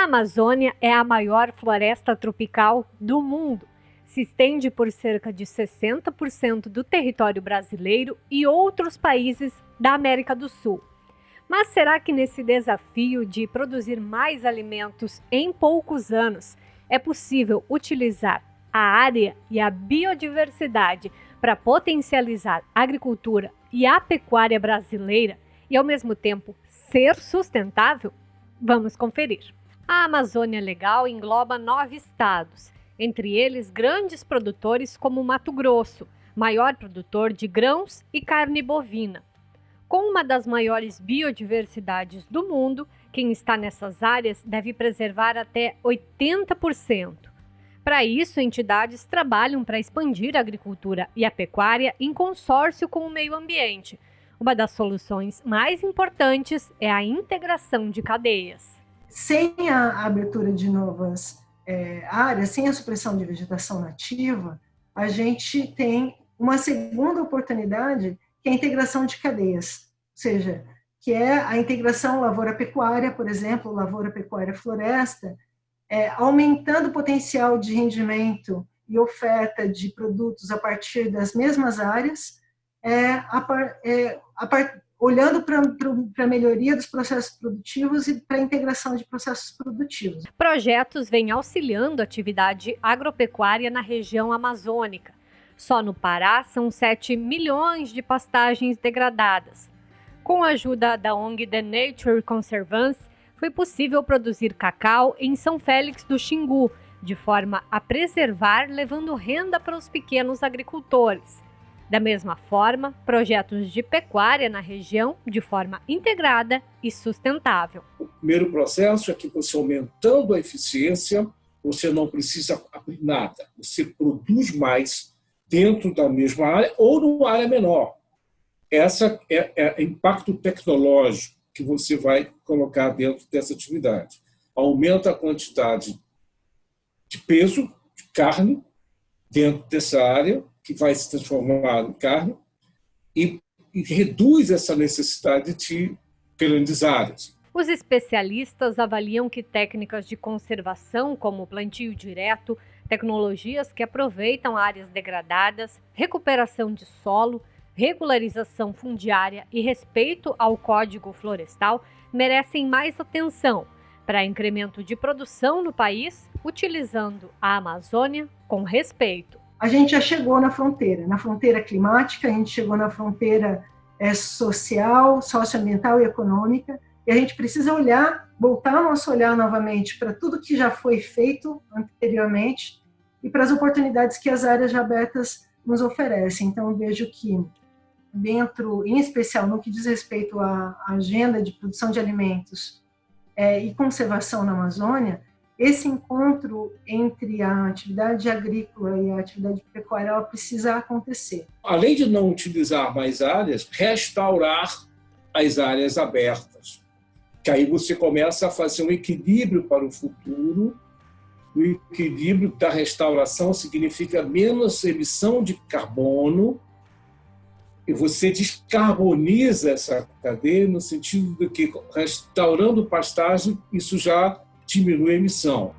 A Amazônia é a maior floresta tropical do mundo. Se estende por cerca de 60% do território brasileiro e outros países da América do Sul. Mas será que nesse desafio de produzir mais alimentos em poucos anos é possível utilizar a área e a biodiversidade para potencializar a agricultura e a pecuária brasileira e, ao mesmo tempo, ser sustentável? Vamos conferir. A Amazônia Legal engloba nove estados, entre eles grandes produtores como Mato Grosso, maior produtor de grãos e carne bovina. Com uma das maiores biodiversidades do mundo, quem está nessas áreas deve preservar até 80%. Para isso, entidades trabalham para expandir a agricultura e a pecuária em consórcio com o meio ambiente. Uma das soluções mais importantes é a integração de cadeias sem a abertura de novas é, áreas, sem a supressão de vegetação nativa, a gente tem uma segunda oportunidade, que é a integração de cadeias, ou seja, que é a integração lavoura-pecuária, por exemplo, lavoura-pecuária-floresta, é, aumentando o potencial de rendimento e oferta de produtos a partir das mesmas áreas, é, a, é, a, olhando para a melhoria dos processos produtivos e para a integração de processos produtivos. Projetos vêm auxiliando a atividade agropecuária na região amazônica. Só no Pará são 7 milhões de pastagens degradadas. Com a ajuda da ONG The Nature Conservancy, foi possível produzir cacau em São Félix do Xingu, de forma a preservar, levando renda para os pequenos agricultores. Da mesma forma, projetos de pecuária na região de forma integrada e sustentável. O primeiro processo é que você aumentando a eficiência, você não precisa abrir nada, você produz mais dentro da mesma área ou numa área menor. Essa é, é o impacto tecnológico que você vai colocar dentro dessa atividade. Aumenta a quantidade de peso, de carne, dentro dessa área, que vai se transformar em carne, e, e reduz essa necessidade de áreas. Os especialistas avaliam que técnicas de conservação, como plantio direto, tecnologias que aproveitam áreas degradadas, recuperação de solo, regularização fundiária e respeito ao Código Florestal merecem mais atenção para incremento de produção no país, utilizando a Amazônia com respeito a gente já chegou na fronteira, na fronteira climática, a gente chegou na fronteira é, social, socioambiental e econômica, e a gente precisa olhar, voltar nosso olhar novamente para tudo que já foi feito anteriormente e para as oportunidades que as áreas já abertas nos oferecem. Então, vejo que dentro, em especial no que diz respeito à agenda de produção de alimentos é, e conservação na Amazônia, esse encontro entre a atividade agrícola e a atividade pecuária ela precisa acontecer. Além de não utilizar mais áreas, restaurar as áreas abertas. Que aí você começa a fazer um equilíbrio para o futuro. O equilíbrio da restauração significa menos emissão de carbono e você descarboniza essa cadeia no sentido de que restaurando pastagem isso já diminui a emissão.